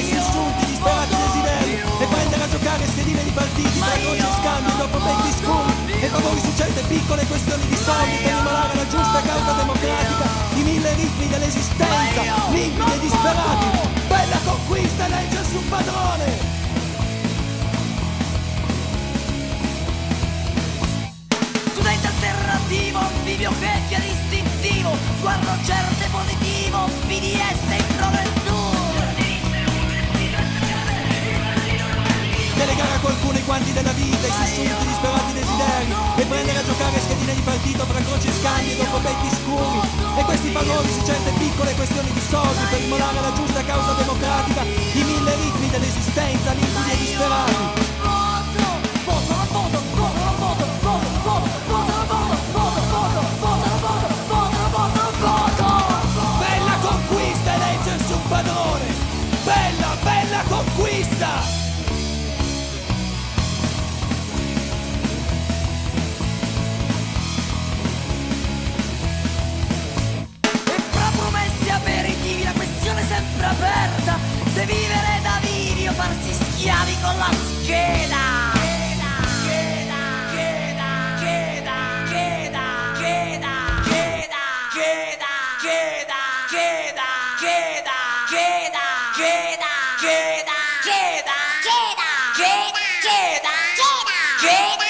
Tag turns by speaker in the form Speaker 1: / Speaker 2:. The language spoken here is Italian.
Speaker 1: della vita, i sussulti, disperati desideri. E prendere a giocare schedine di partiti tra croci e scambi dopo becchi scuri E favori su certe piccole questioni di soldi Per immolare la giusta causa democratica I mille ritmi dell'esistenza, limpidi e disperati. Bella conquista, legge su padrone.
Speaker 2: Studente alternativo, anfibio, vecchia distintivo Sguardo certo e positivo, BDS in
Speaker 1: qualcuno i quanti della vita, i sussulti, disperati desideri E prendere a giocare schedine di partito fra croci e scambi dopo becchi scuri E questi valori su certe piccole questioni di soldi Per immolare la giusta causa democratica
Speaker 2: aperta se vivere da vivi o farsi schiavi con la scheda Jedi!